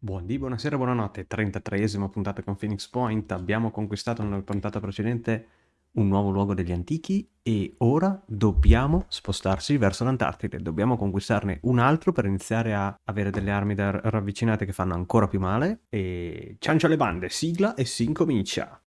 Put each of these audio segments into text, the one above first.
Buondì, buonasera, buonanotte. 33esima puntata con Phoenix Point. Abbiamo conquistato nella puntata precedente un nuovo luogo degli antichi e ora dobbiamo spostarci verso l'Antartide. Dobbiamo conquistarne un altro per iniziare a avere delle armi da ravvicinate che fanno ancora più male. E ciancio alle bande, sigla e si incomincia.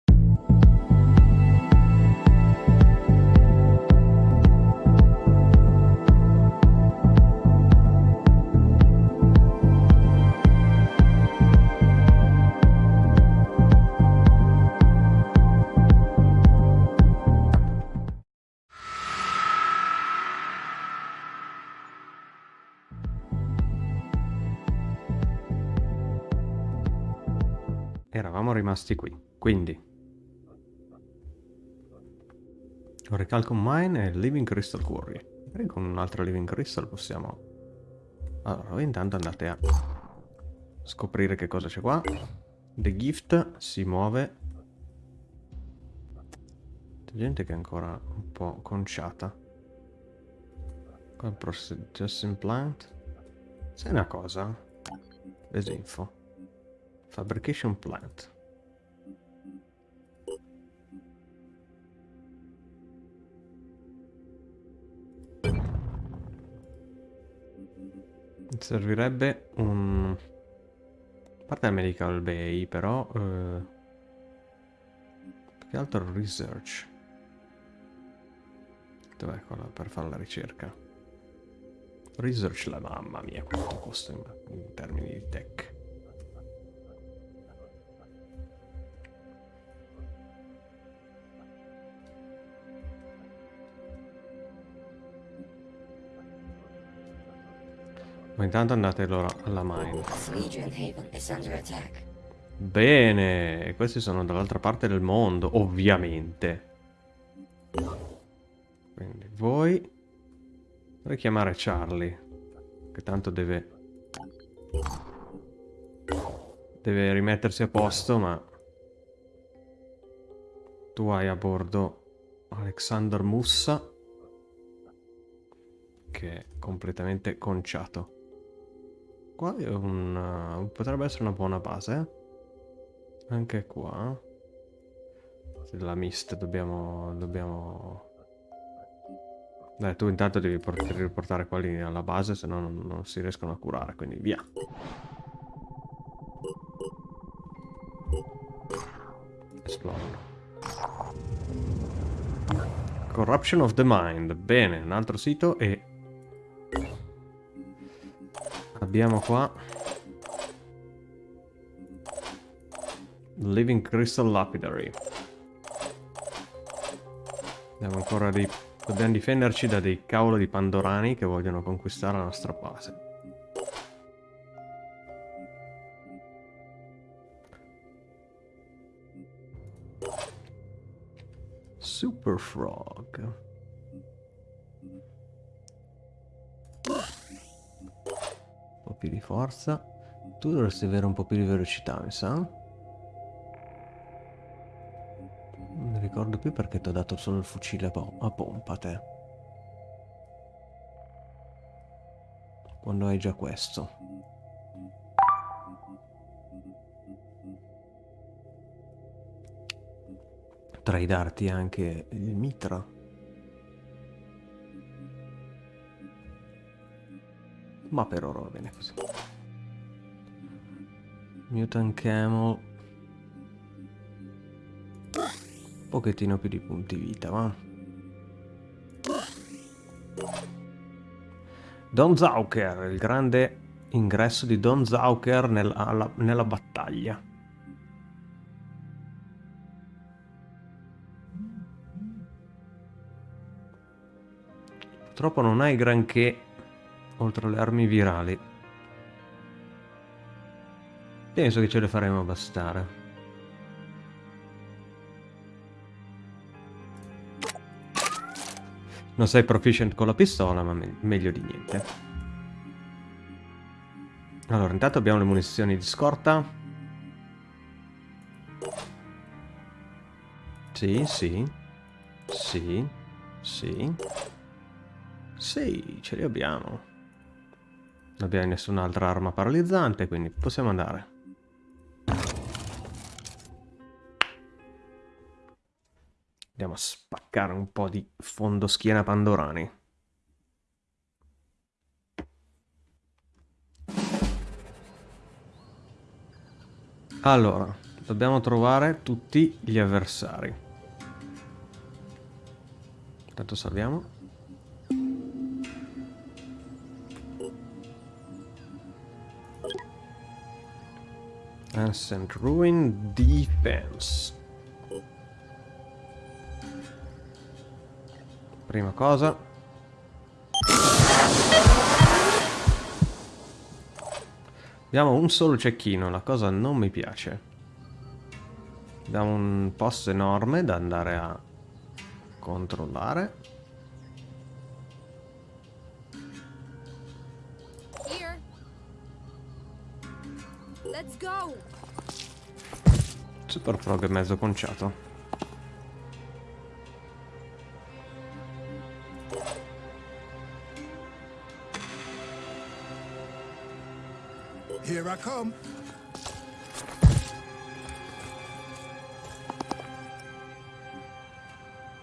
Rimasti qui, quindi... Recalcom Mine e Living Crystal Quarry. Magari con un altro Living Crystal possiamo... Allora, intanto andate a scoprire che cosa c'è qua. The Gift si muove. C'è gente che è ancora un po' conciata. Qua Processing Plant. Sai una cosa? Desinfo. Fabrication plant. Servirebbe un... A parte il Medical Bay, però... Eh... Che altro research. Dov'è quella per fare la ricerca? Research la mamma mia, quanto costa in, in termini di tech. Ma intanto andate allora alla mine. Bene, questi sono dall'altra parte del mondo, ovviamente. Quindi voi... Vorrei chiamare Charlie, che tanto deve... Deve rimettersi a posto, ma... Tu hai a bordo Alexander Mussa, che è completamente conciato. Qua è un... Uh, potrebbe essere una buona base. Anche qua. La mist dobbiamo... dobbiamo... Dai, tu intanto devi riportare quelli alla base, se no non, non si riescono a curare, quindi via. Esplodono. Corruption of the Mind. Bene, un altro sito e Abbiamo qua Living Crystal Lapidary. Dobbiamo ancora dei... Dobbiamo difenderci da dei cavolo di pandorani che vogliono conquistare la nostra base. Super Frog. Più di forza. Tu dovresti avere un po' più di velocità, mi sa. Non ricordo più perché ti ho dato solo il fucile a pompa te. Quando hai già questo. Potrei darti anche il mitra. Ma per ora va bene così. Mutant Camel. Un pochettino più di punti vita, va. Don Zauker, il grande ingresso di Don Zauker nel, alla, nella battaglia. Purtroppo non hai granché oltre alle armi virali. Penso che ce le faremo bastare. Non sei proficient con la pistola, ma me meglio di niente. Allora, intanto abbiamo le munizioni di scorta. Sì, sì. Sì. Sì. Sì, ce le abbiamo. Non abbiamo nessun'altra arma paralizzante, quindi possiamo andare. Andiamo a spaccare un po' di fondoschiena pandorani. Allora, dobbiamo trovare tutti gli avversari. Intanto salviamo. Ancient Ruin Defense. Prima cosa. Abbiamo un solo cecchino, la cosa non mi piace. Abbiamo un posto enorme da andare a controllare. Super frog è mezzo conciato. Here I come.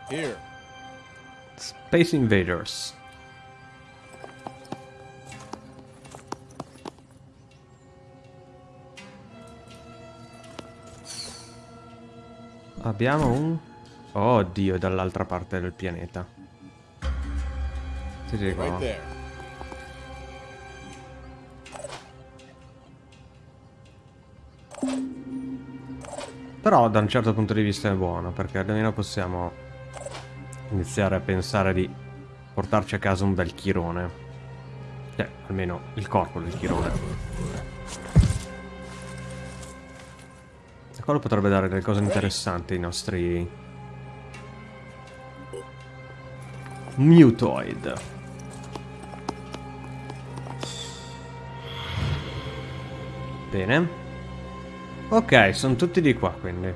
Here. Space Invaders. Abbiamo un... Oh Dio, dall'altra parte del pianeta. Ti dico, Right there. Però da un certo punto di vista è buono, perché almeno possiamo iniziare a pensare di portarci a casa un bel chirone. Cioè, almeno il corpo del chirone. Quello potrebbe dare delle cose interessanti ai nostri... Mutoid. Bene. Ok, sono tutti di qua, quindi.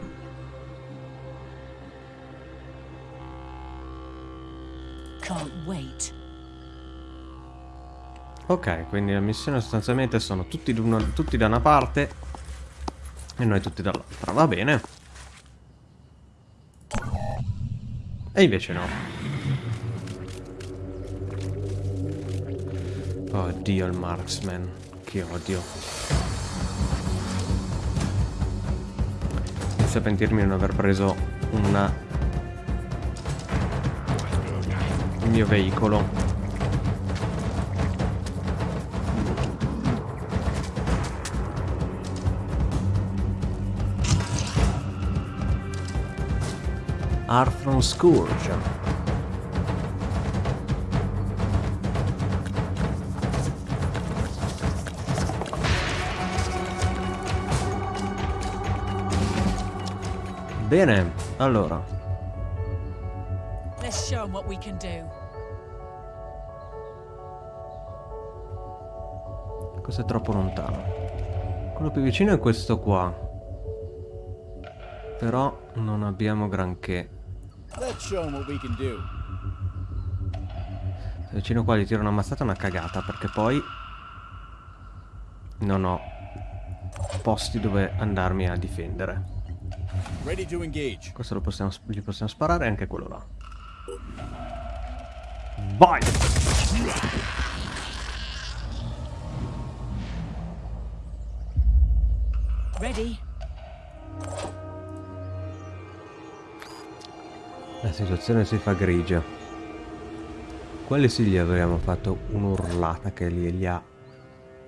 Can't wait. Ok, quindi la missione sostanzialmente sono tutti, tutti da una parte e noi tutti dall'altra. Va bene. E invece no. Oddio il marksman. Che odio. Inizio a pentirmi di non aver preso una... il mio veicolo. Arthron Scourge. Bene, allora, Let's show 'em what we can do. questo è troppo lontano. Quello più vicino è questo qua. Però non abbiamo granché. Se vicino qua gli tiro una mazzata è una cagata perché poi non ho posti dove andarmi a difendere. Ready to engage. Questo lo possiamo, gli possiamo sparare anche quello là. Vai! Ready? La situazione si fa grigia. Quelli sì gli avremmo fatto un'urlata che li, li ha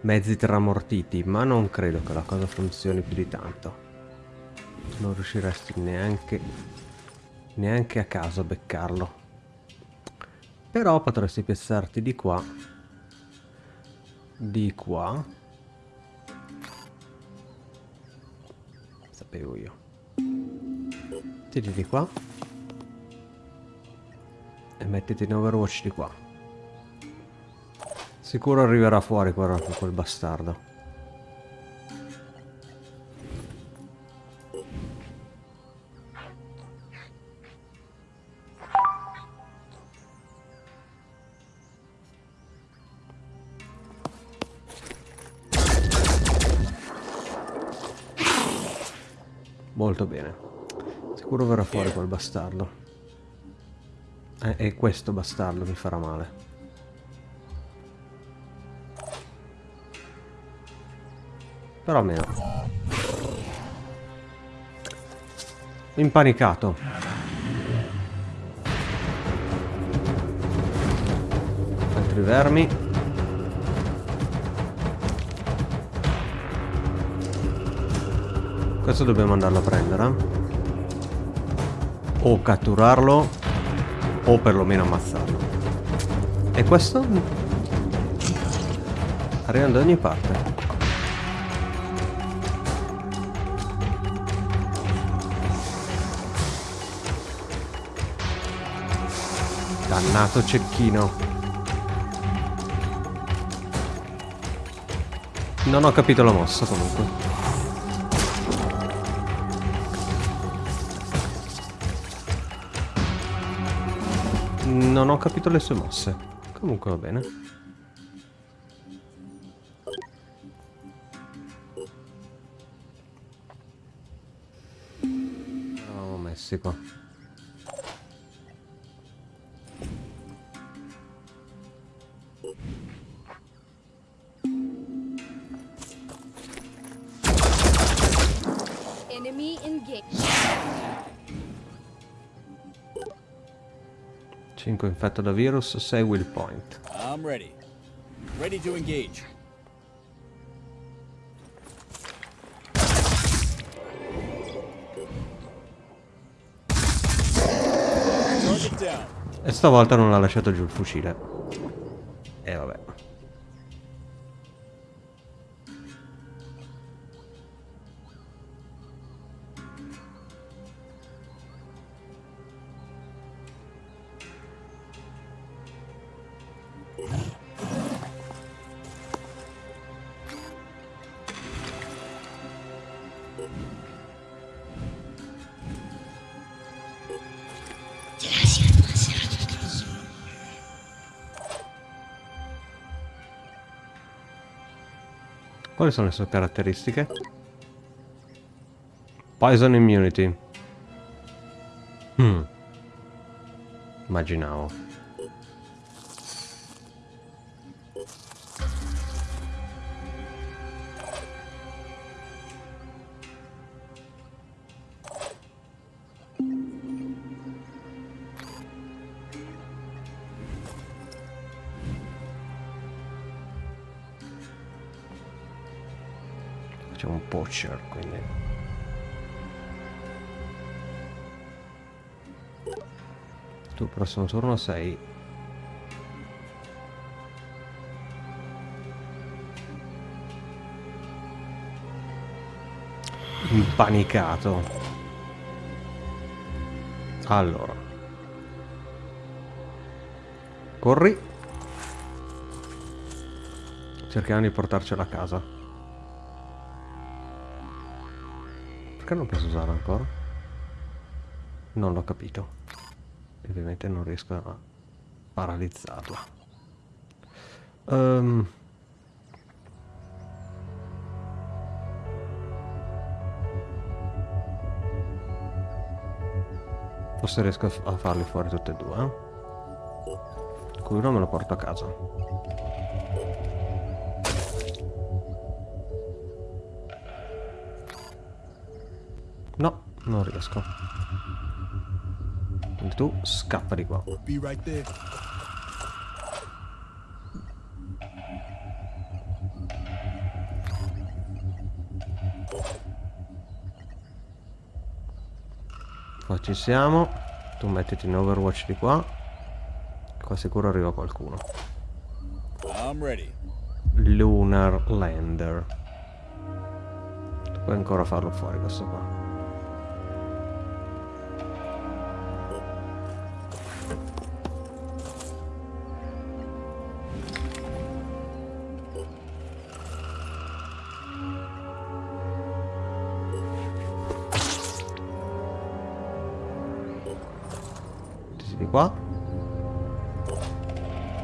mezzi tramortiti, ma non credo che la cosa funzioni più di tanto. Non riusciresti neanche, neanche a caso a beccarlo. Però potresti piazzarti di qua, di qua. Sapevo io. Tiri di qua mettete in overwatch di qua. Sicuro arriverà fuori però quel bastardo. Molto bene. Sicuro verrà fuori quel bastardo. E questo bastardo mi farà male. Però almeno. Impanicato. Altri vermi. Questo dobbiamo andarlo a prendere. O catturarlo o perlomeno ammazzarlo. E questo? Arrivano da ogni parte. Dannato cecchino. Non ho capito la mossa comunque. Non ho capito le sue mosse. Comunque va bene. Eravamo messi infetto da virus, 6 will point. I'm ready. Ready to engage. E stavolta non ha lasciato giù il fucile. E vabbè. Quali sono le sue caratteristiche? Poison immunity. Hmm. Immaginavo. Poacher, quindi... Tu prossimo turno sei... Impanicato. Allora. Corri. Cerchiamo di portarcela a casa. Perché non posso usare ancora? Non l'ho capito. Ovviamente non riesco a paralizzarla. Ehm. Forse riesco a farli fuori tutti e due. Eh? Qui uno me lo porto a casa. Non riesco. Quindi tu scappa di qua. Qua ci siamo. Tu mettiti in overwatch di qua. Qua sicuro arriva qualcuno. Lunar Lander. Tu puoi ancora farlo fuori questo qua.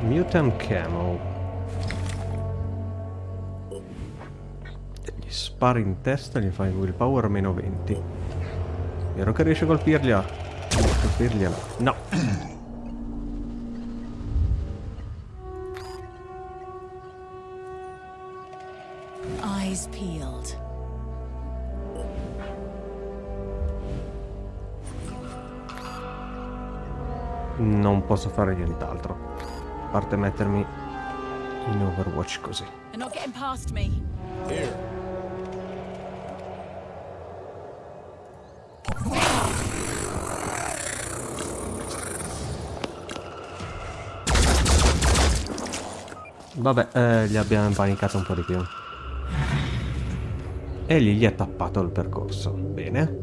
Mutant Camo. Gli spari in testa, gli fai willpower meno 20. Vero che riesce a colpirgliela? Colpirgliela. No. Eyes peeled. Non posso fare nient'altro. A parte mettermi in Overwatch così. Vabbè, eh, gli abbiamo impanicato un po' di più. E lì gli ha tappato il percorso. Bene.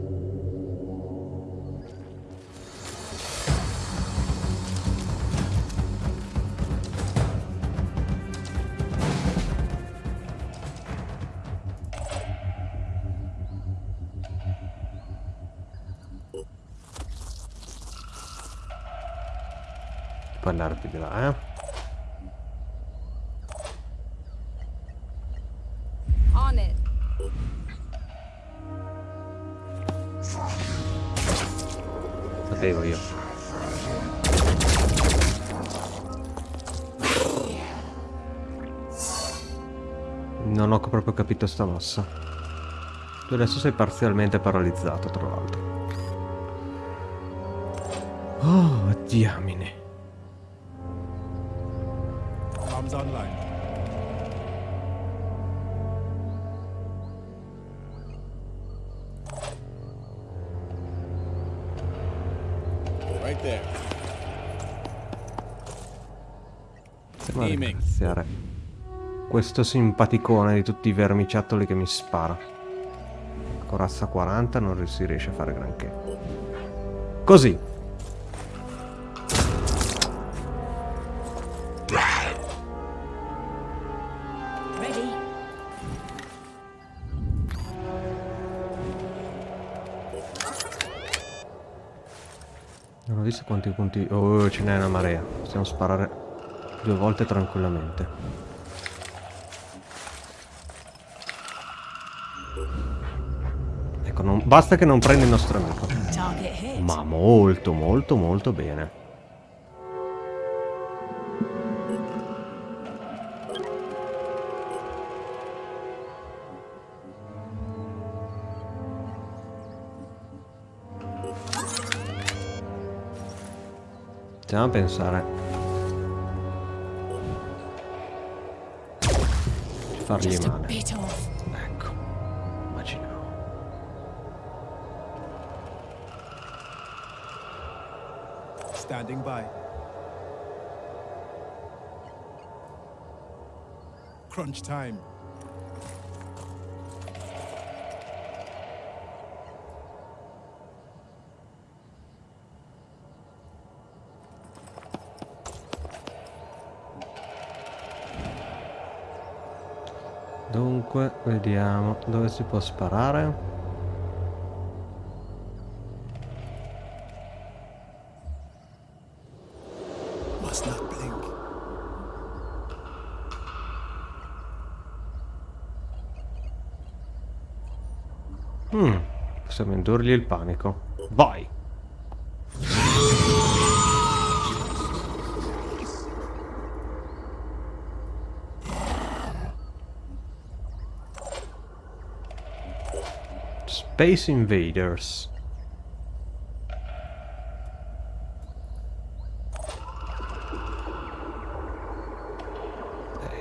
Proprio capito sta mossa. Tu adesso sei parzialmente paralizzato, tra l'altro. Oh, diamine. Right there. Devo Aiming. ringraziare questo simpaticone di tutti i vermiciattoli che mi spara. Corazza 40 non si riesce a fare granché. Così. Non ho visto quanti punti... Oh, ce n'è una marea. Possiamo sparare due volte tranquillamente. Basta che non prenda il nostro amico. Ma molto, molto, molto bene. Stiamo a pensare. Fargli male. Standing by. Crunch time. Dunque, vediamo dove si può sparare. Must not blink. Hmm, possiamo indurgli il panico. Vai! Space Invaders.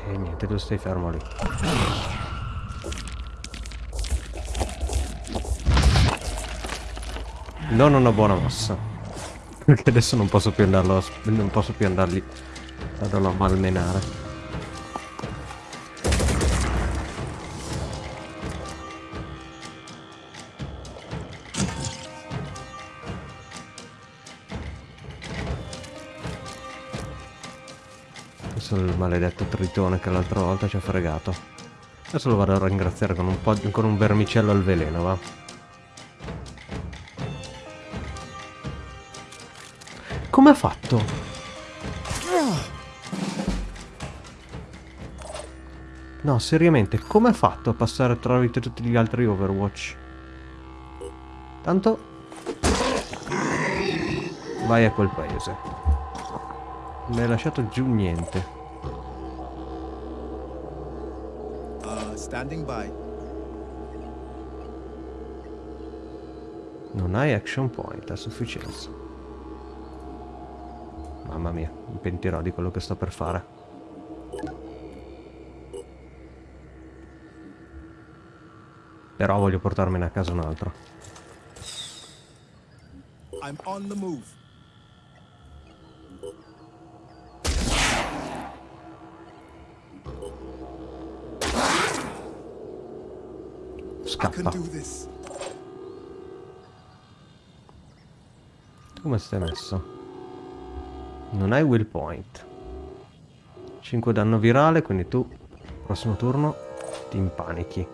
E niente, tu stai fermo lì. Non una buona mossa. Perché adesso non posso più andarlo a, non posso più andargli andarlo a malmenare. È il maledetto tritone che l'altra volta ci ha fregato. Adesso lo vado a ringraziare con un con un vermicello al veleno, va. Come ha fatto? No, seriamente, come ha fatto a passare tramite tutti gli altri Overwatch? Tanto Vai a quel paese. Non hai lasciato giù niente. Uh, standing by. Non hai action point a sufficienza. Mamma mia, mi pentirò di quello che sto per fare. Però voglio portarmene a casa un altro. I'm on the move. Scappa. Come stai messo? Non hai will point. 5 danno virale, quindi tu, prossimo turno, ti impanichi.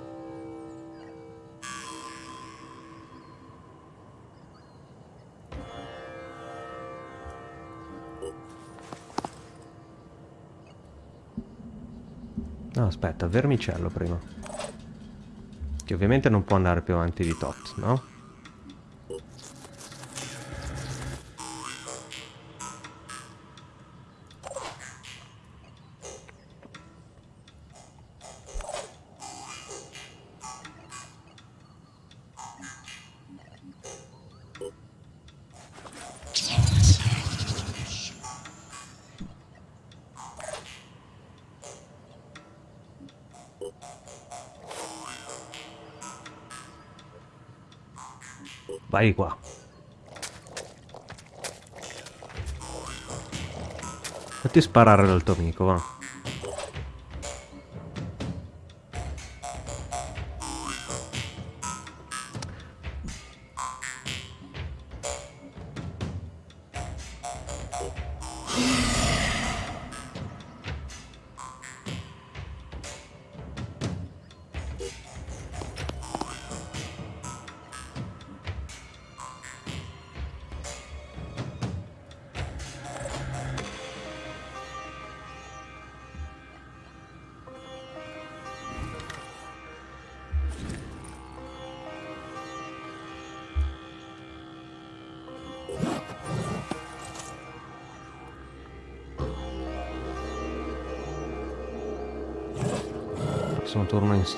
No, aspetta, vermicello prima. Che ovviamente non può andare più avanti di tot, no? Vai qua. Fatti sparare dal tuo amico, va.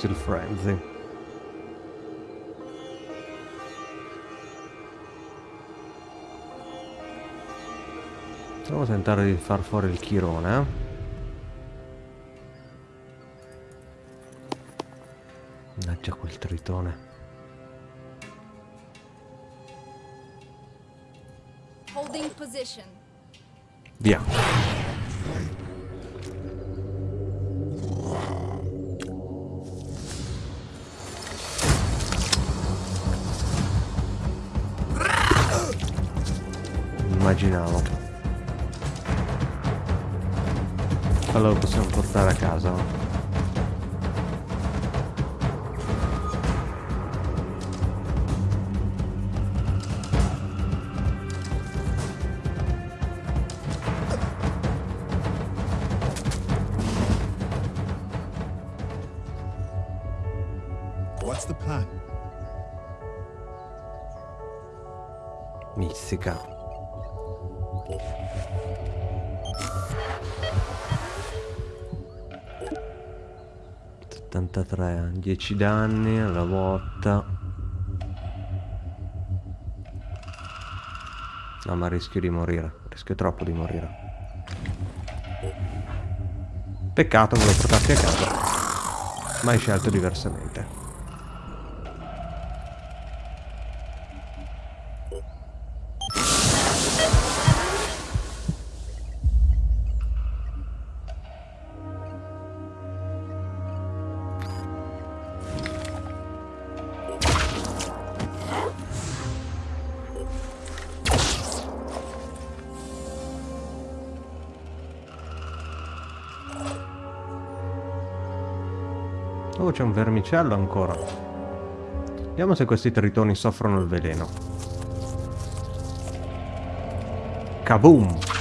Steel Frenzy. Proviamo a tentare di far fuori il chirone. eh. Mannaggia quel tritone. Holding position. Via. immaginavo allora possiamo portare a casa no? What's. 73 10 danni alla volta. No ma rischio di morire rischio troppo di morire. Peccato volevo portarti a casa. Ma hai scelto diversamente. Vermicello ancora. Vediamo se questi tritoni soffrono il veleno. Kaboom!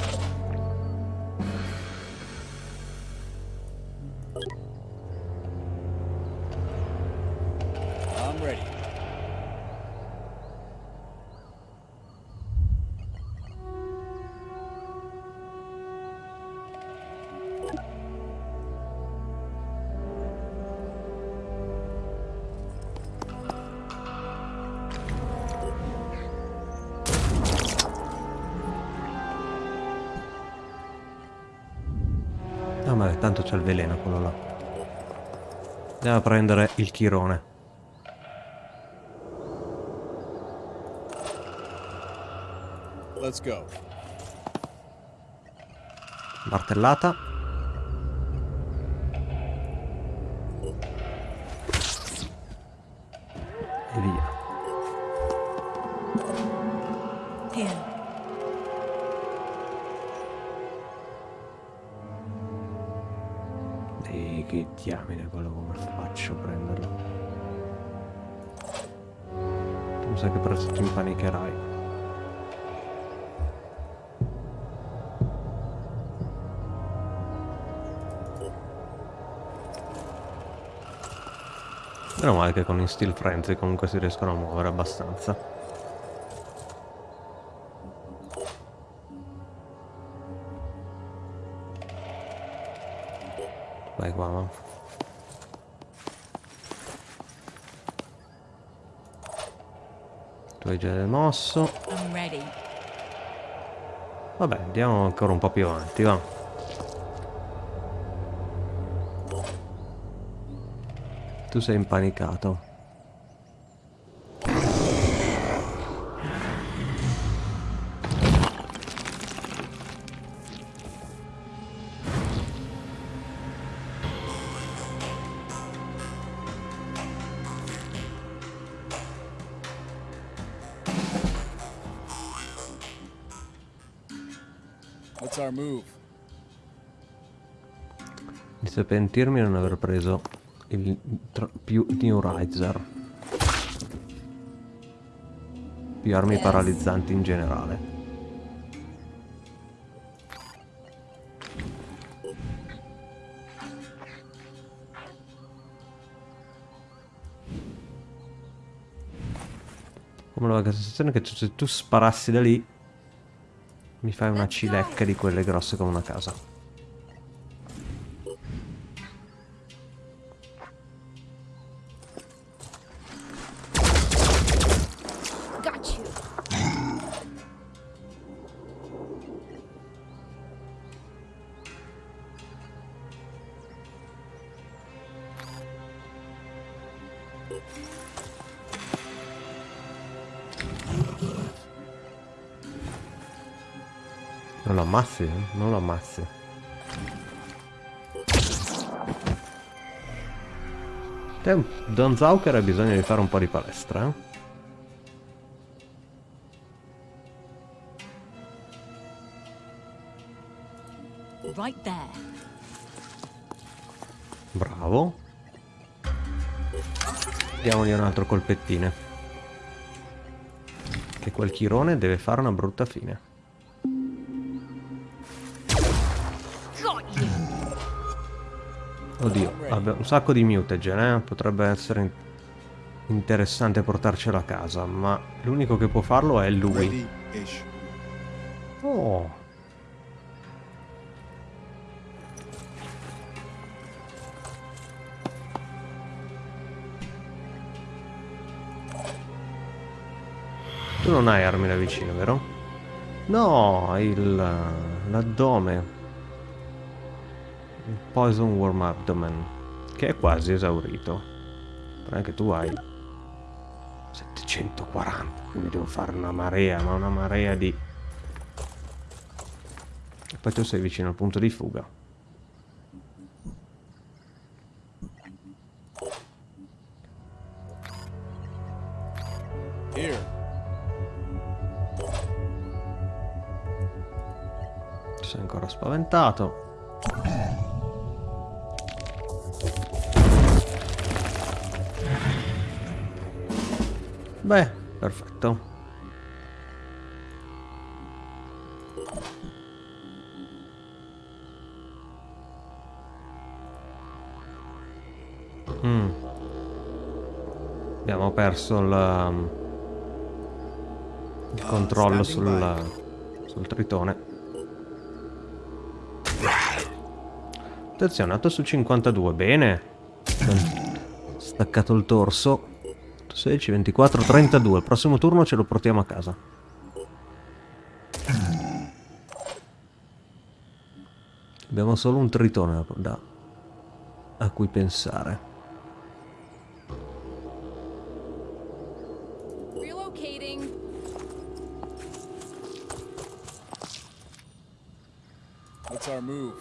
Prendere il chirone. Martellata. Meno male che con il Steel Frenzy comunque si riescono a muovere abbastanza. Vai qua, va. Tu hai già mosso. I'm ready. Vabbè, andiamo ancora un po' più avanti, va. Tu sei impanicato. What's our move? Pentirmi non aver preso il più New Riser. Più armi Yes. paralizzanti in generale. Come la sensazione che se tu sparassi da lì mi fai una cilecca di quelle grosse come una casa. Te, Don Zauker hai bisogno di fare un po' di palestra, eh? Right. Bravo. Diamogli un altro colpettine. Che quel chirone deve fare una brutta fine. Oddio, vabbè, un sacco di mutagen, eh? Potrebbe essere in- interessante portarcelo a casa, ma l'unico che può farlo è lui. Oh. Tu non hai armi da vicino, vero? No, il l'addome. Poison Worm Abdomen, che è quasi esaurito. Però anche tu hai 740, quindi devo fare una marea, ma una marea di... E poi tu sei vicino al punto di fuga. Here. Sei ancora spaventato. Beh, perfetto. Mm. Abbiamo perso il, il controllo sul, sul tritone. Attenzione, 8 su 52, bene. Staccato il torso. 16, 24, 32. Il prossimo turno ce lo portiamo a casa. Abbiamo solo un tritone da, a cui pensare. What's our move?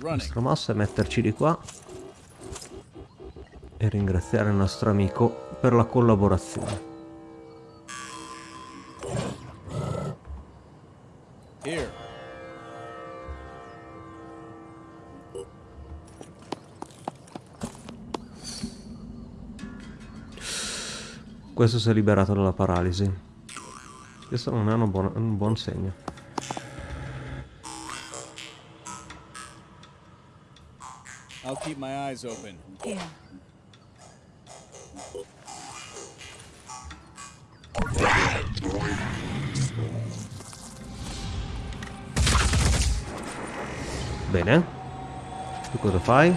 La nostra mossa è metterci di qua e ringraziare il nostro amico per la collaborazione. Here. Questo si è liberato dalla paralisi. Questo non è una buona- un buon segno. I'll keep my eyes open. Here. Bene. Tu cosa fai?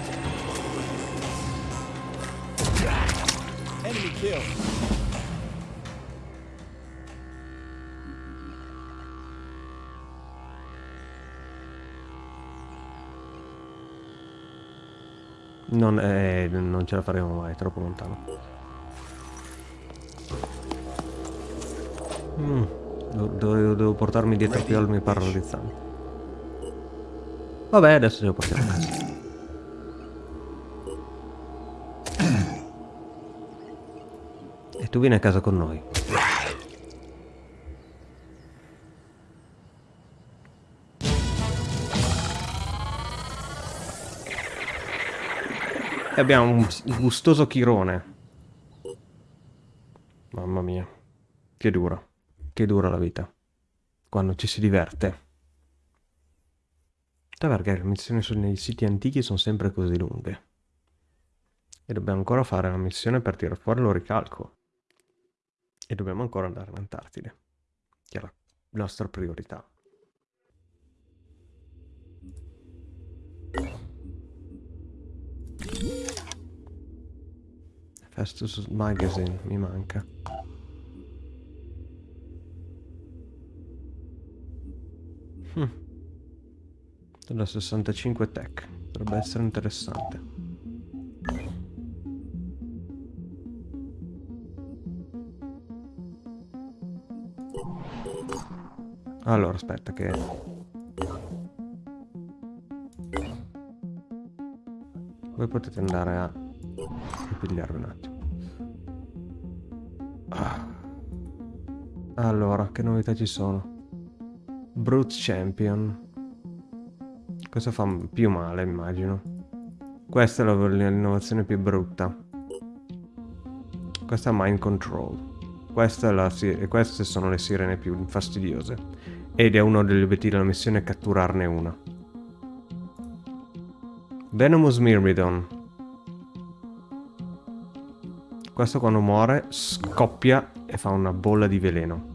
Non, eh, non ce la faremo mai, è troppo lontano. Mm, Dovevo, devo portarmi dietro più armi paralizzanti. Vabbè, adesso ce lo portiamo a casa. E tu vieni a casa con noi. E abbiamo un gustoso chirone. Mamma mia. Che dura. Che dura la vita. Quando ci si diverte. Perché le missioni nei siti antichi sono sempre così lunghe. E dobbiamo ancora fare la missione per tirare fuori l'oricalco. E dobbiamo ancora andare in Antartide. Che è la nostra priorità. Festus Magazine mi manca. Hm. Della 65 Tech. Potrebbe essere interessante. Allora, aspetta che... Voi potete andare a pigliarvi un attimo. Ah. Allora, che novità ci sono? Brute Champion. Questo fa più male, immagino. Questa è l'innovazione più brutta. Questa è Mind Control. La queste sono le sirene più fastidiose. Ed è uno degli obiettivi della missione catturarne una. Venomous Myrmidon. Questo quando muore scoppia e fa una bolla di veleno.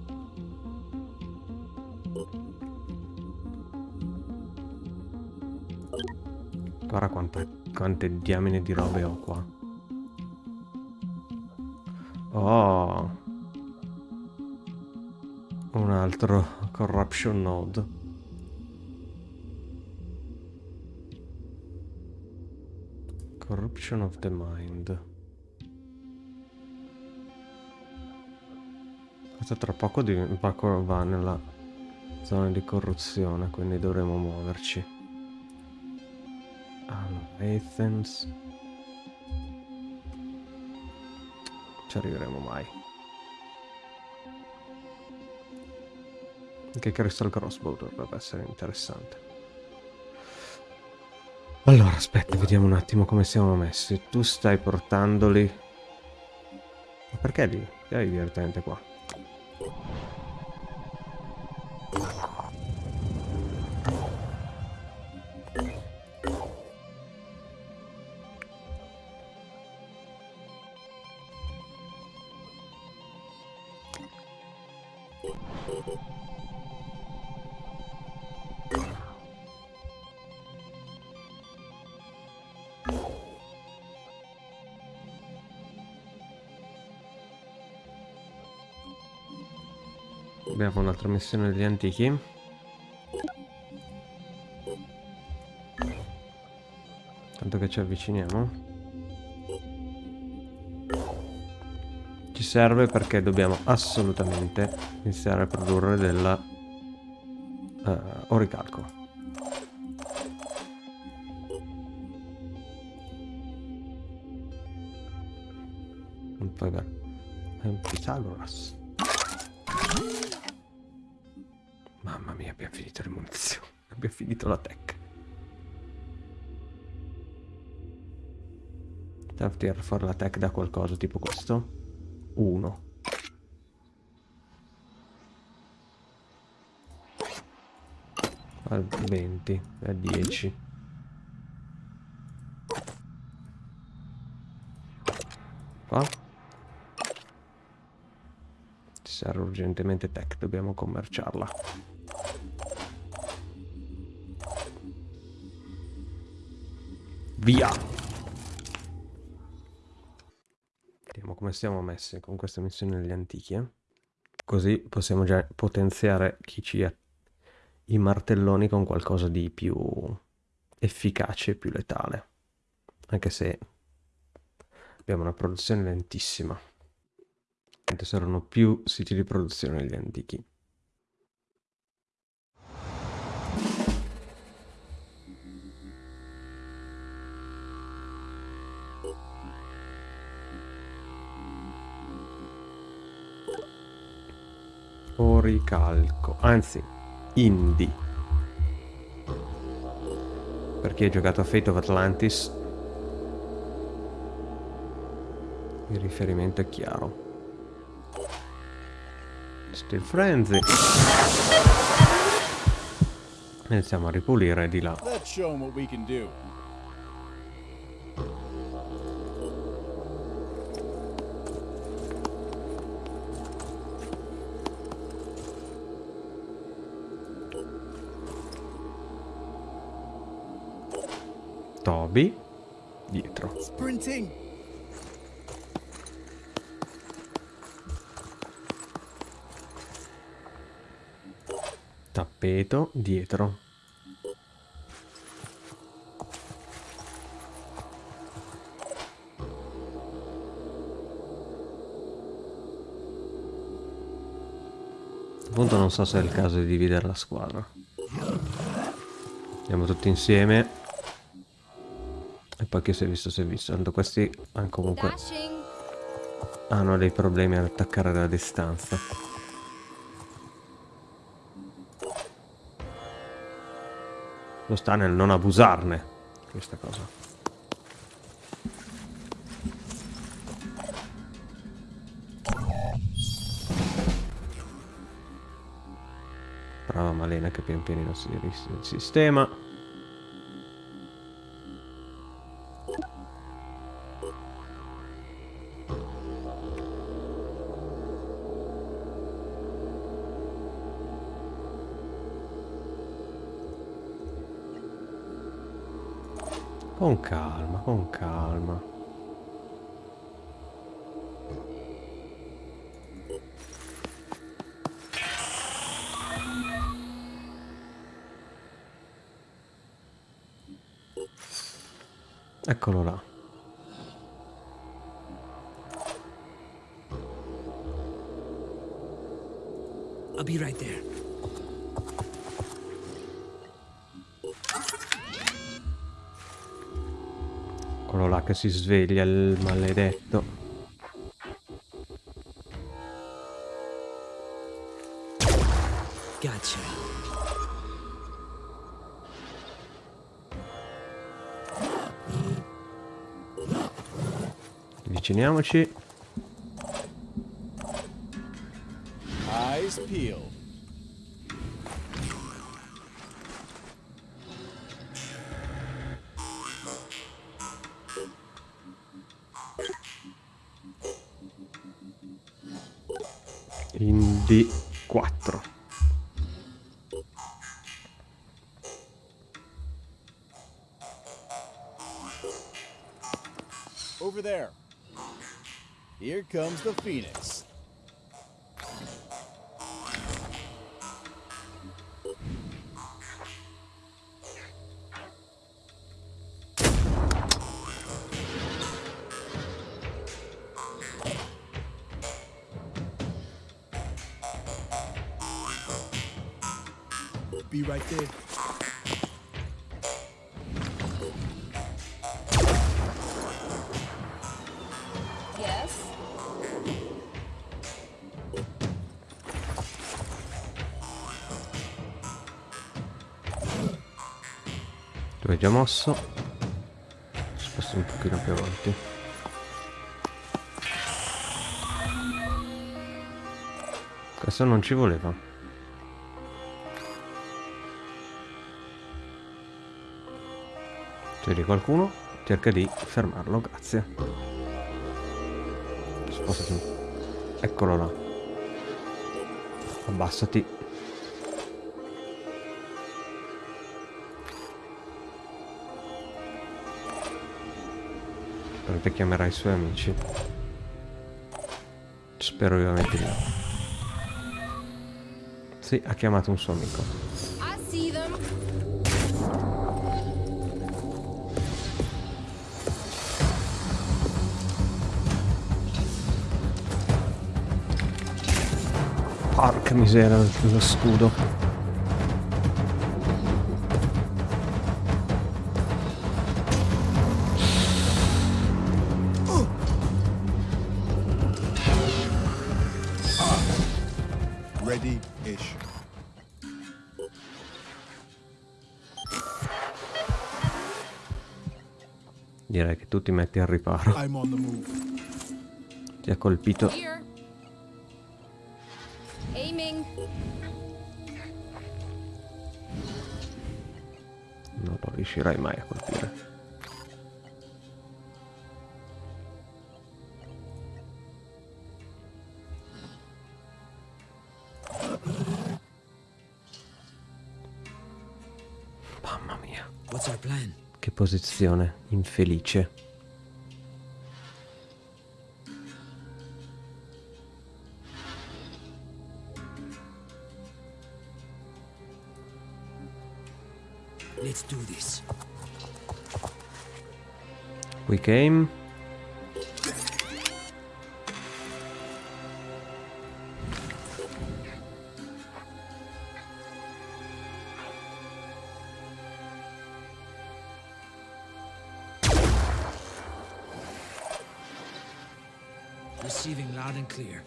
Guarda quante, quante diamine di robe ho qua. Oh. Un altro corruption node. Corruption of the mind. Questo tra poco va nella zona di corruzione, quindi dovremo muoverci. Allora, Athens. Ci arriveremo mai. Anche Crystal Crossbow dovrebbe essere interessante. Allora, aspetta, vediamo un attimo come siamo messi. Tu stai portandoli... Ma perché lì? Hai direttamente qua? un'altra missione degli antichi. Tanto che ci avviciniamo. Ci serve perché dobbiamo assolutamente iniziare a produrre della uh, oricalco. Vabbè. Pythagoras. Abbiamo finito le munizioni. Abbiamo finito la tech. Devo tirare fuori la tech da qualcosa, tipo questo. 1. Al 20, a 10. Qua. Ci serve urgentemente tech, dobbiamo commerciarla. Via! Vediamo come siamo messi con questa missione degli antichi, eh? Così possiamo già potenziare chi ci ha i martelloni con qualcosa di più efficace e più letale. Anche se abbiamo una produzione lentissima. Saranno più siti di produzione degli antichi. Oricalco, anzi, indie. Per chi ha giocato a Fate of Atlantis, il riferimento è chiaro. Steel Frenzy. Iniziamo a ripulire di là. Let's show 'em what we can do. Toby dietro. Tappeto dietro. Appunto non so se è il caso di dividere la squadra. Andiamo tutti insieme. E chi si è visto si è visto. Tanto questi hanno comunque hanno dei problemi ad attaccare da distanza. Lo sta nel non abusarne questa cosa. Brava Malena che pian pianino si ris- sistema. Con calma, con calma. Eccolo là. I'll be right there. Che si sveglia il maledetto. Gotcha. Avviciniamoci. Eyes peeled. Be right there. Yes? Tu hai già mosso. Sposto un pochino più avanti. Questo non ci voleva. Vedi qualcuno, cerca di fermarlo, grazie. Spostati. Eccolo là. Abbassati. Perché chiamerà i suoi amici. Spero vivamente di no. Sì, ha chiamato un suo amico. Porca miseria, lo scudo. Ready-ish. Direi che tu ti metti al riparo. I'm on the move. Ti ha colpito. Riuscirai mai a colpire. Mamma mia, che posizione infelice. Let's do this. We came. Receiving loud and clear.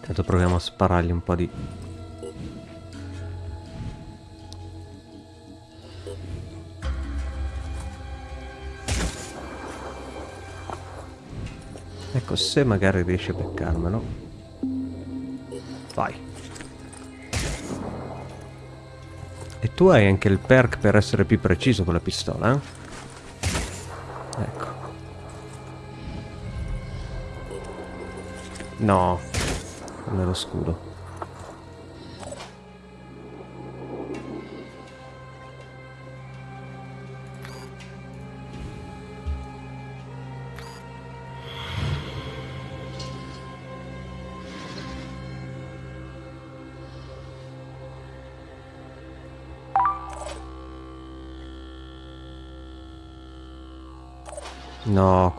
Intanto proviamo a sparargli un po' di... Se magari riesci a beccarmelo. Vai. E tu hai anche il perk per essere più preciso con la pistola, eh? Ecco. No, non è lo scudo.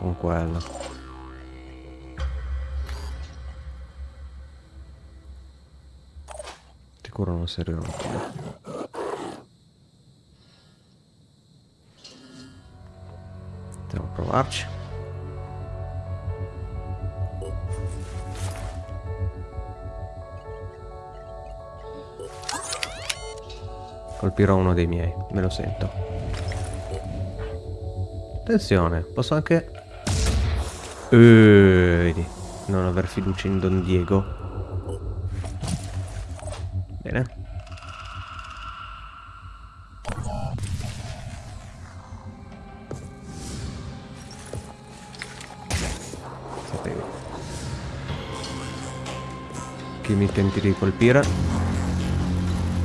Con quello. Sicuro non servirà più. Andiamo a provarci. Colpirò uno dei miei, me lo sento. Attenzione, posso anche... Vedi, non aver fiducia in Don Diego. Bene. Sapevo. Chi mi tenti di colpire?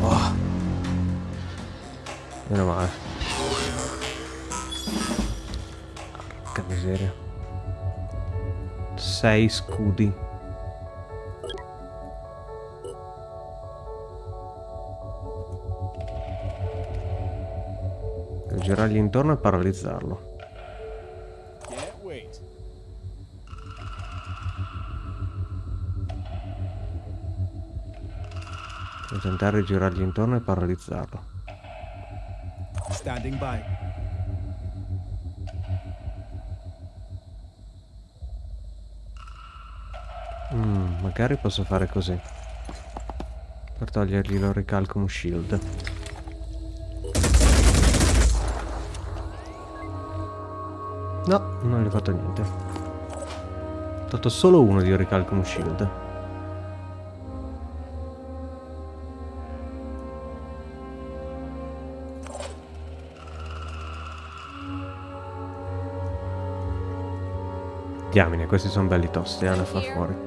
Oh. Meno male. Porca miseria. Sei scudi. Devo girargli intorno e paralizzarlo. Per tentare di girargli intorno e paralizzarlo. Standing by. Magari posso fare così. Per togliergli l'oricalcum shield. No, non gli ho fatto niente. Ho tolto solo uno di oricalcum shield. Diamine, questi sono belli tosti eh, da far fuori.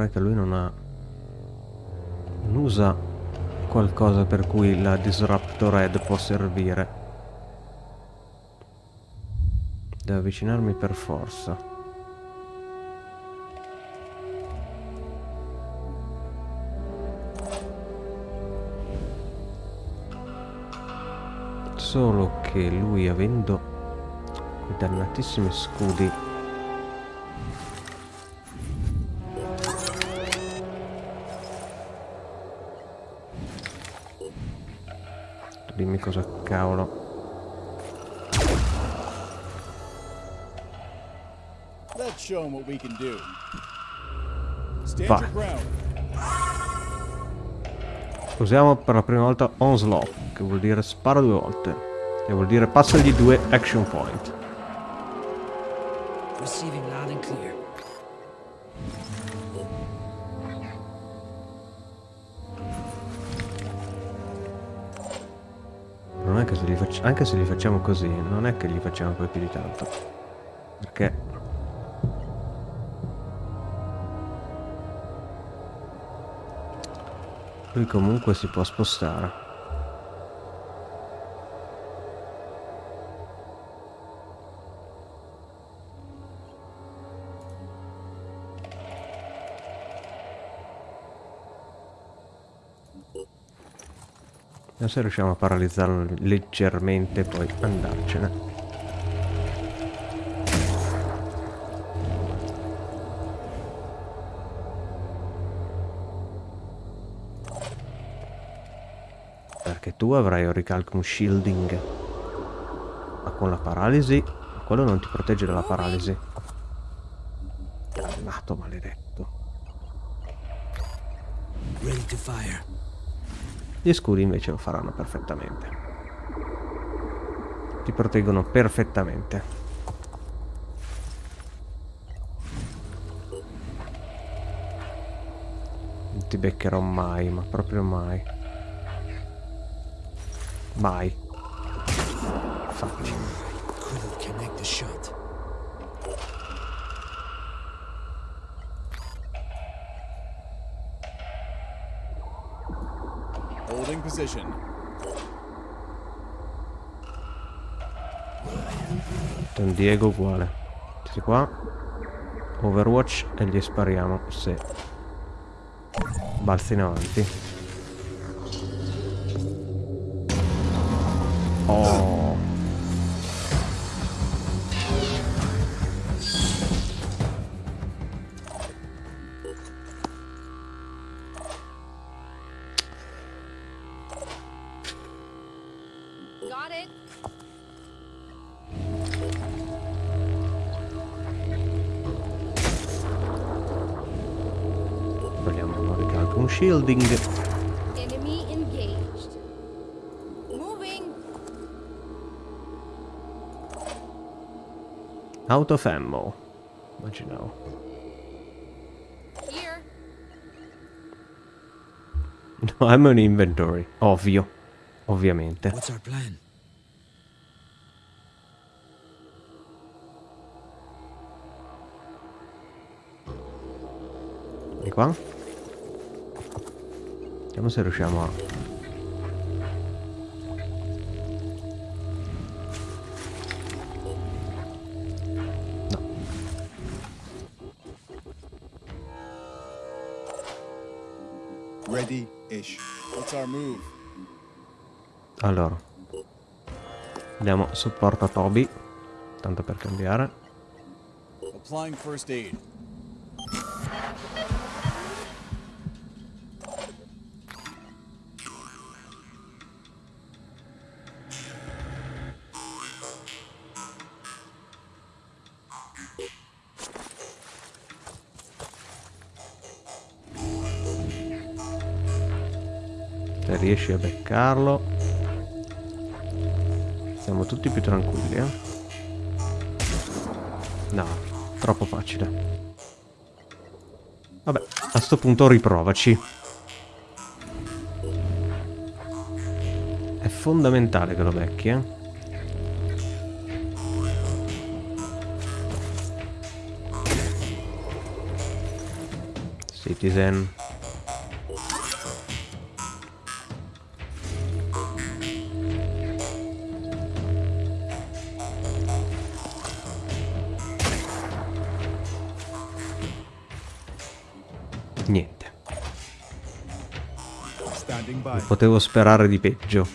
È che lui non ha... Non usa qualcosa per cui la Disruptor Head può servire. Devo avvicinarmi per forza. Solo che lui avendo quei dannatissimi scudi do. Stand Vai. Usiamo per la prima volta Onslaught Che vuol dire spara due volte Che vuol dire passagli due action point Receiving loud and clear. Non è che se li facciamo Anche se li facciamo così Non è che gli facciamo poi più di tanto. Perché Lui comunque si può spostare Adesso riusciamo a paralizzarlo leggermente poi andarcene. Perché tu avrai un ricalcum shielding. Ma con la paralisi, quello non ti protegge dalla paralisi. Dannato maledetto. Ready to fire. Gli scudi invece lo faranno perfettamente. Ti proteggono perfettamente. Non ti beccherò mai, ma proprio mai. Mai. Shot. Position. Don Diego uguale. Siete qua. Overwatch e gli spariamo se balzi in avanti. Out of ammo. Immaginavo. Here. No, I'm an inventory. Ovvio. Ovviamente. What's our plan? Di qua. Vediamo se riusciamo a... Allora. Diamo supporto a Toby. tanto per cambiare. Applying first aid. Se riesci a beccarlo. Siamo tutti più tranquilli, eh? No, troppo facile. Vabbè, a sto punto riprovaci. È fondamentale che lo becchi, eh? Citizen. Potevo sperare di peggio.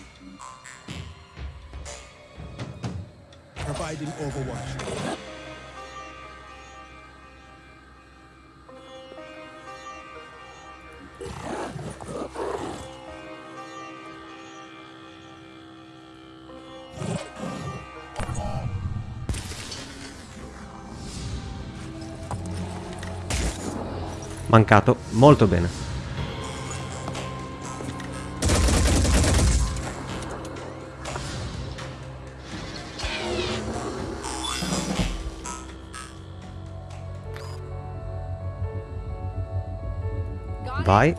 Mancato. Molto bene. Vai.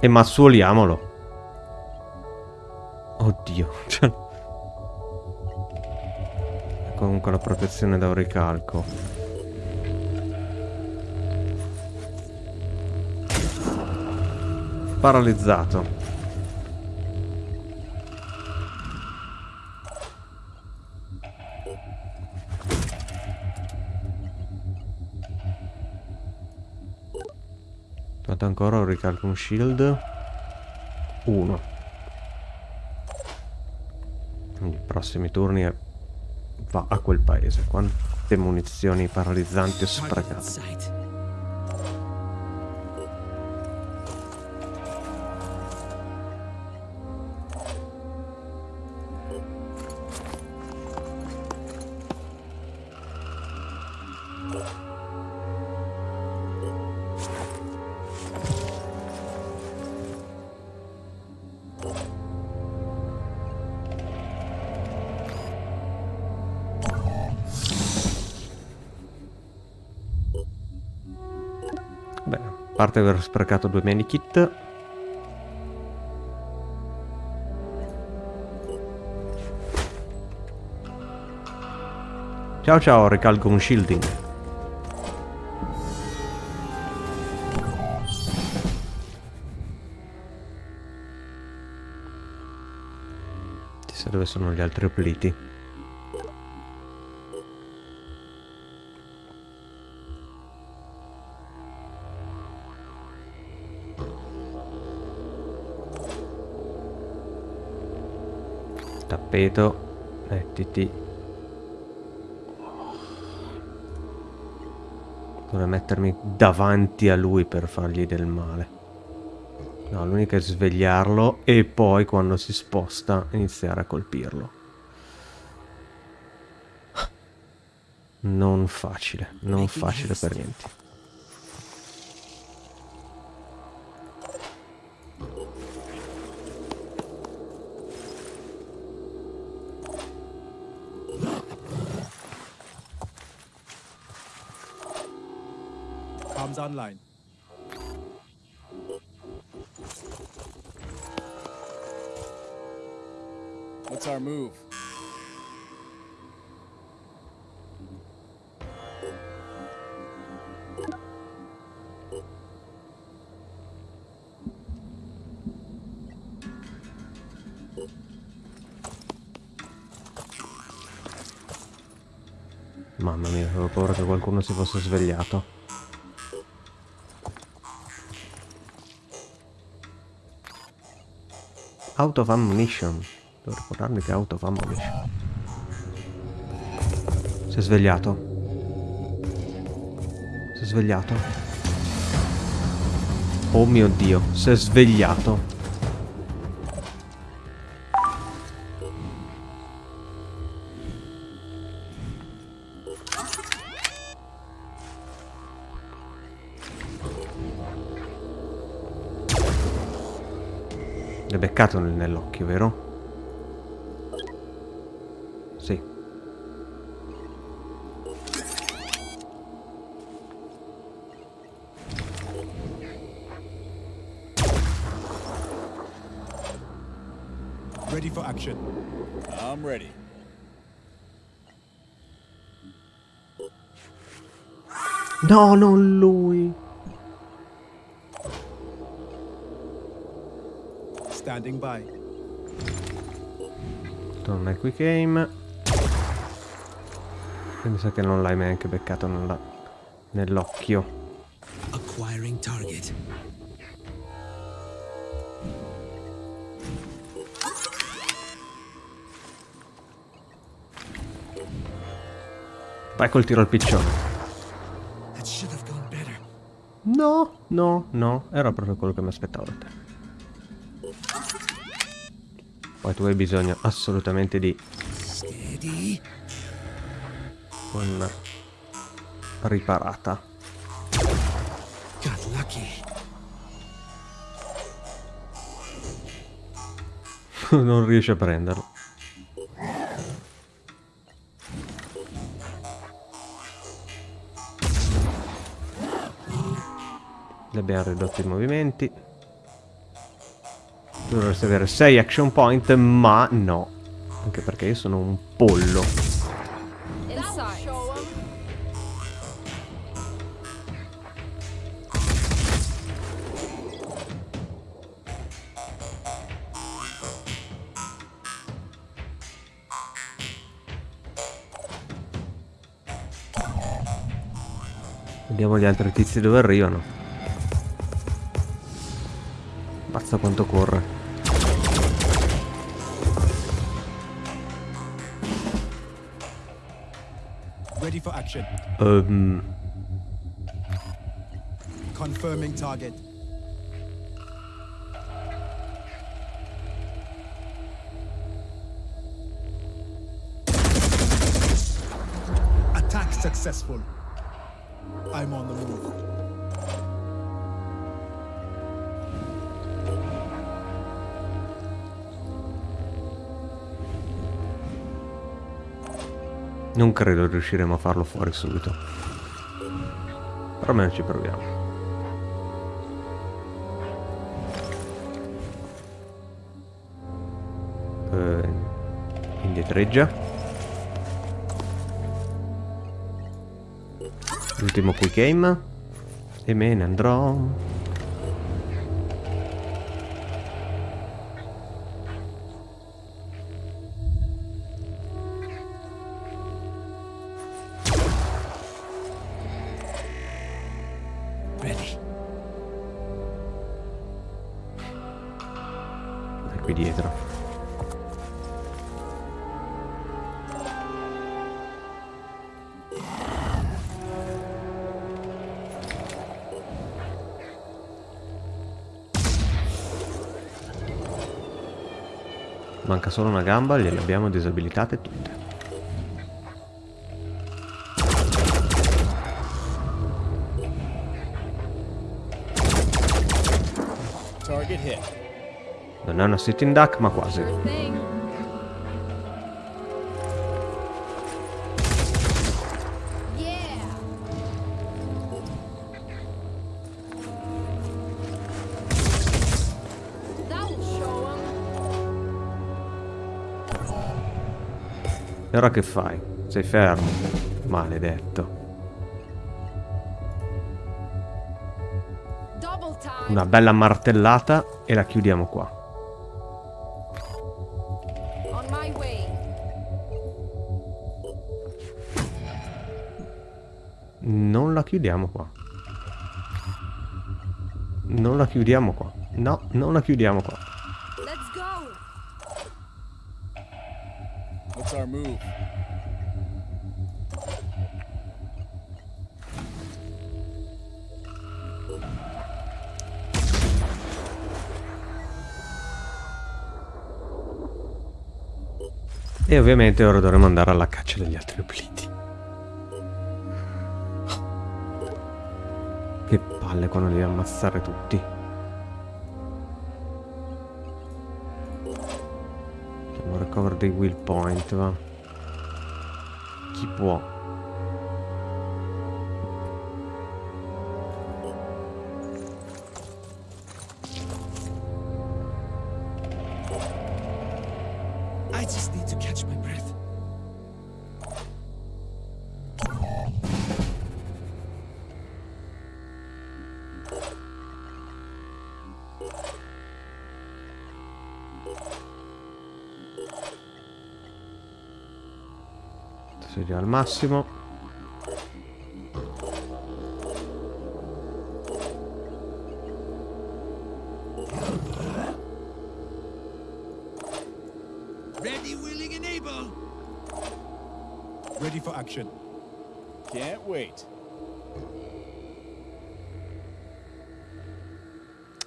E mazzuoliamolo. Oddio. Cioè... Comunque la protezione da un ricalco. Paralizzato. Aspetta ancora un ricalco un shield. Uno. I prossimi turni è- va a quel paese. Quante munizioni paralizzanti ho sprecato. Parte aver sprecato due medikit. Ciao ciao, ricalco un shielding. Chissà dove sono gli altri opliti. Tappeto. Mettiti. Dovrei mettermi davanti a lui per fargli del male. No, l'unica è svegliarlo e poi quando si sposta iniziare a colpirlo. Non facile, non facile per niente. Online. What's our move? Mamma mia, avevo paura che qualcuno si fosse svegliato. Out of ammunition. Devo ricordarmi che è out of ammunition. Si è svegliato. Si è svegliato. Oh mio dio, si è svegliato. Nel- nell'occhio, vero? Sì. Ready for action. I'm ready. No, non lui. Standing by. Torna quick aim. E mi sa che non l'hai neanche beccato nell'occhio. Acquiring target. Vai col tiro al piccione. No, no, no. Era proprio quello che mi aspettavo da te. Poi tu hai bisogno assolutamente di una riparata. Non riesce a prenderlo. Le abbiamo ridotto i movimenti. Dovresti avere 6 action point, ma no. Anche perché io sono un pollo. Vediamo gli altri tizi dove arrivano. Basta quanto corre. Ready for action. Ehm, um, Confirming target. Attack successful. I'm on the move. Non credo riusciremo a farlo fuori subito. Però almeno ci proviamo. Eh, indietreggia. L'ultimo quick aim. E me ne andrò. Manca solo una gamba, gliele abbiamo disabilitate tutte. Target hit. Non è una sitting duck, ma quasi. Ora che fai? Sei fermo. Maledetto. Una bella martellata e la chiudiamo qua. Non la chiudiamo qua. Non la chiudiamo qua. No, non la chiudiamo qua. move. E ovviamente ora dovremo andare alla caccia degli altri obliti. Che palle quando devi ammazzare tutti. Recover dei will point, va. Chi può? Al massimo. Ready, willing, and able. Ready for action. Can't wait.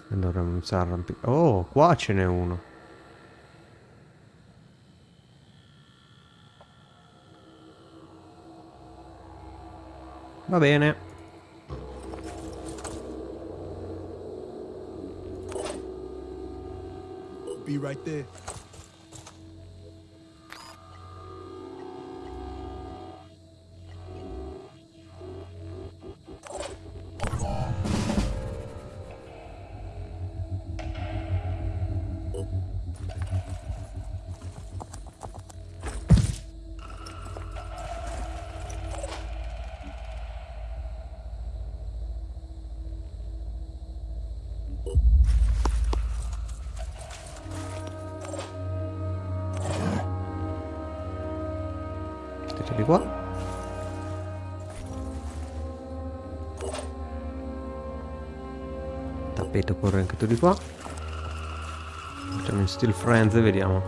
E dovremmo iniziare a arrampicare. Oh, qua ce n'è uno. Va bene. Be right there. Di qua. Facciamo in Steel Friends e vediamo.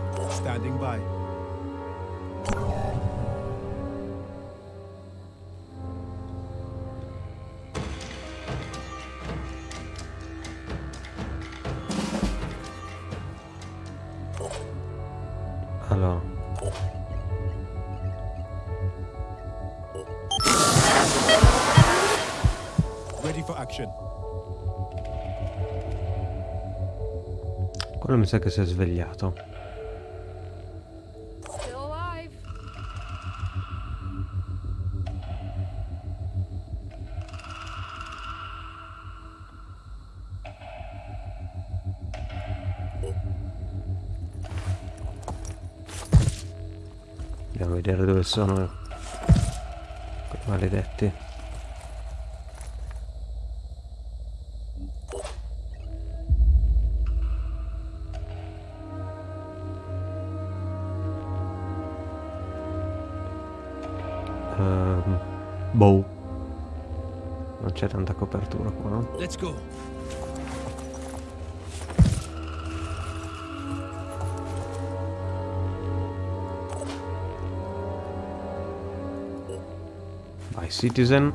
Sa che si è svegliato. Andiamo a vedere dove sono quei maledetti. C'è tanta copertura qua, no? Let's go. Vai, Citizen.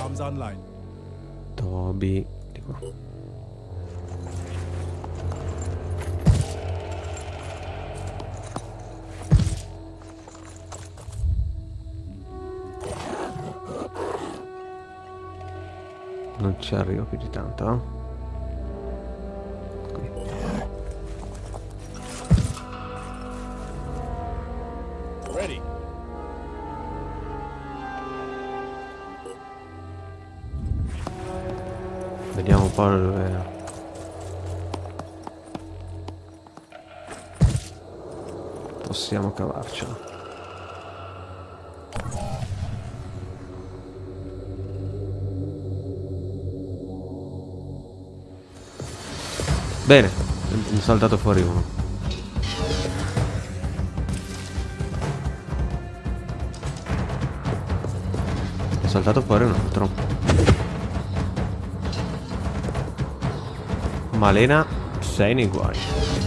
Arms online. Toby. Di qua. Ci arrivo più di tanto, eh? Qui. Ready. Vediamo un po' dove... Possiamo cavarcela. Bene, mi è saltato fuori uno. È saltato fuori un altro. Malena, sei nei guai.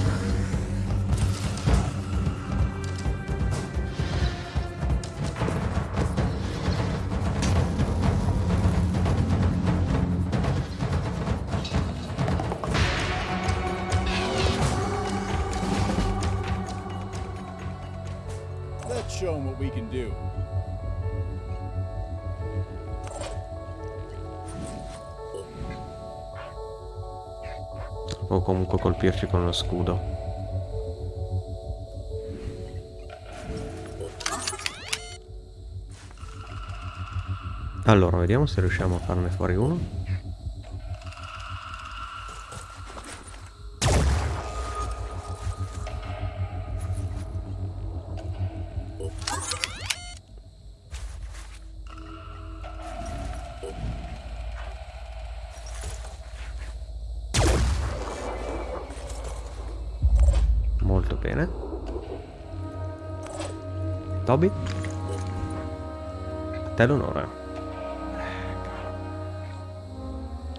Comunque colpirci con lo scudo. Allora, vediamo se riusciamo a farne fuori uno. Bene. Toby? A te l'onore.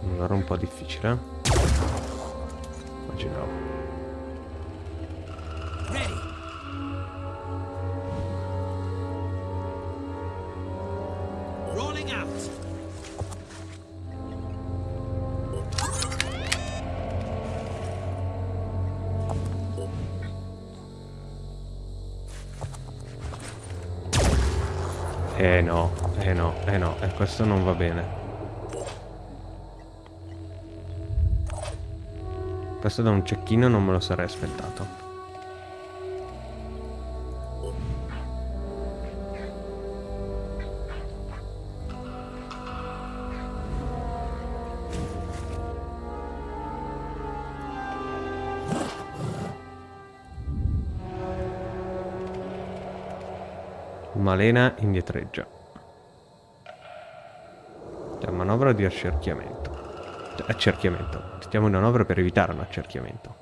Allora un po' difficile. eh? Immaginavo. Questo non va bene. Questo da un cecchino non me lo sarei aspettato. Malena indietreggia. C'è una manovra di accerchiamento. Cioè, accerchiamento. Stiamo in manovra per evitare un accerchiamento.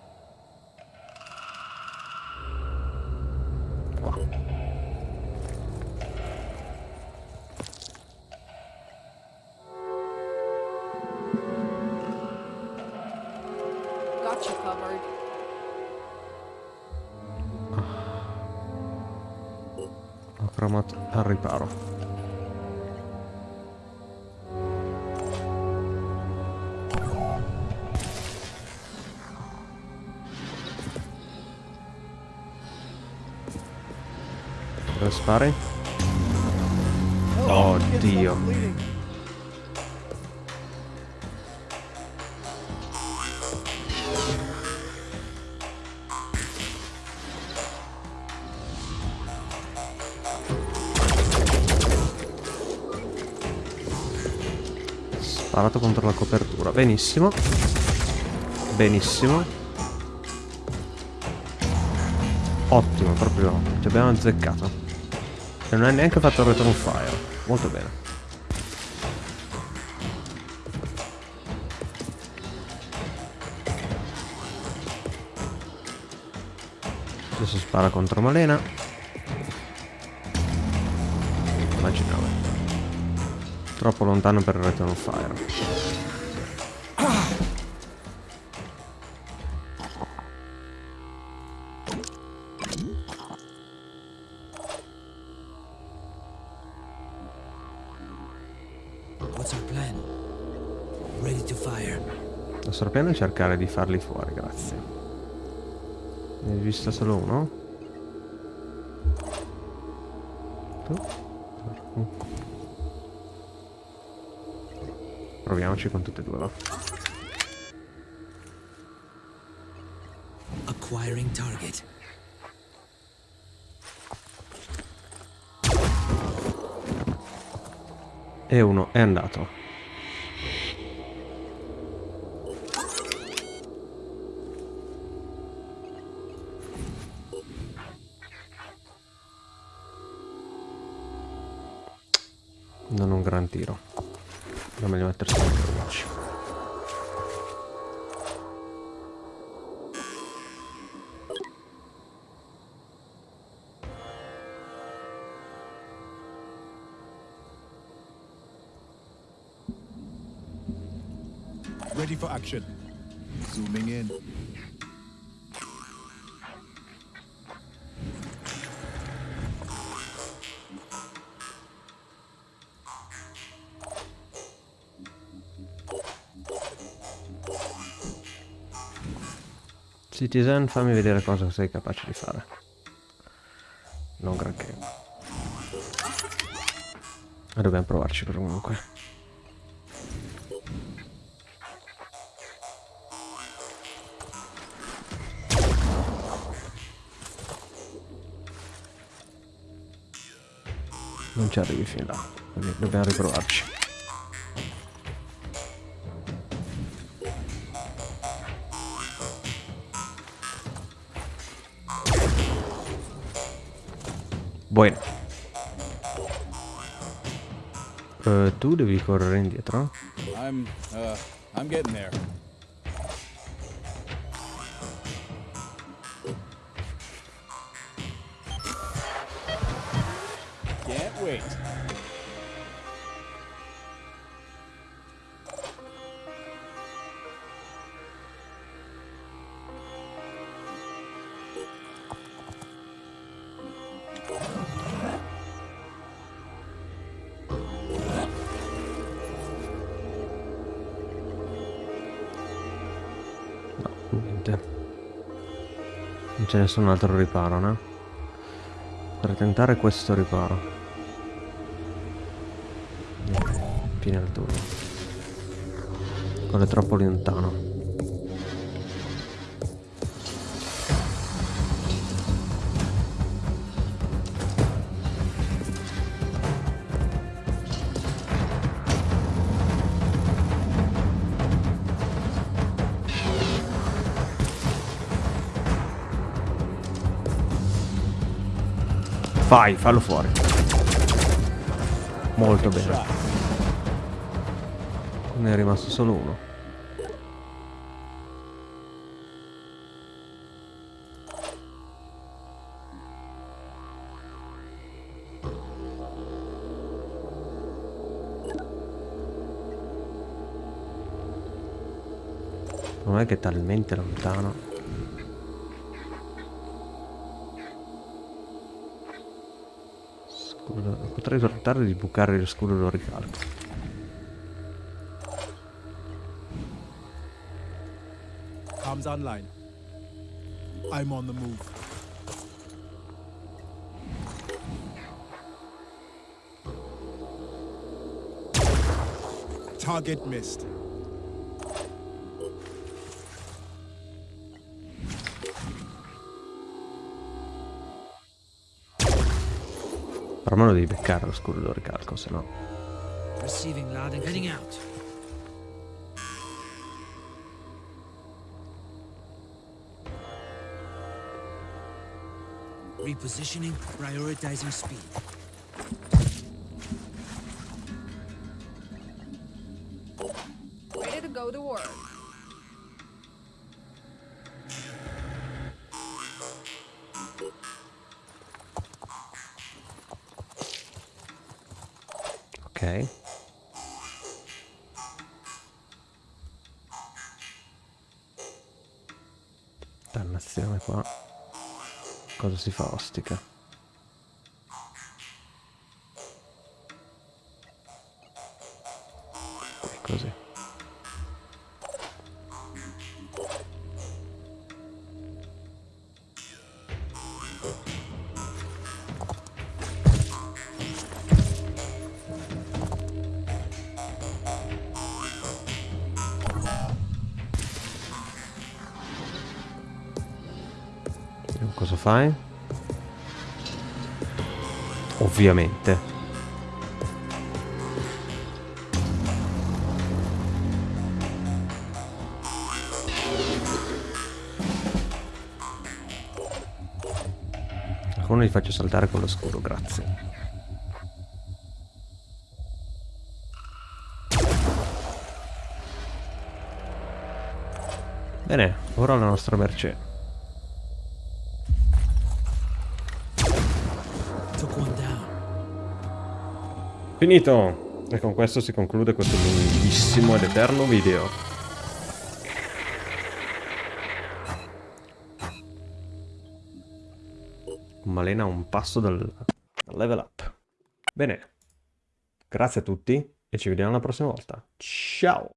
Benissimo. Benissimo. Ottimo, proprio. Ci abbiamo azzeccato. E non hai neanche fatto il return fire. Molto bene. Adesso spara contro Malena. Immaginavo. Troppo lontano per il return fire. Cercare di farli fuori, grazie. Ne hai visto solo uno? Mm. Proviamoci con tutte e due, va. Acquiring target. E uno è andato. Citizen, fammi vedere cosa sei capace di fare. Non granché. Ma dobbiamo provarci però comunque. Non ci arrivi fin là, dobbiamo riprovarci. Bueno. Eh, tu devi correre indietro. I'm, uh, I'm getting there. C'è nessun altro riparo, no? Per tentare questo riparo. Fine del turno. Quello è troppo lontano. Vai, fallo fuori. Molto bene. Ne è rimasto solo uno. Non è che è talmente lontano. Scudo- Potrei tentare di bucare lo scudo lo ricalco. Comms online. I'm on the move. Target missed. Però me lo devi beccare lo scudo lo ricalco, se no. Receiving. Repositioning, prioritizing speed. Si fa ostica? Qui, così. Cosa fai? Ovviamente. Alcuni li faccio saltare con lo scuro, grazie. Bene, ora la nostra merce. Finito! E con questo si conclude questo lunghissimo ed eterno video. Malena un passo dal, dal level up. Bene, grazie a tutti e ci vediamo la prossima volta. Ciao!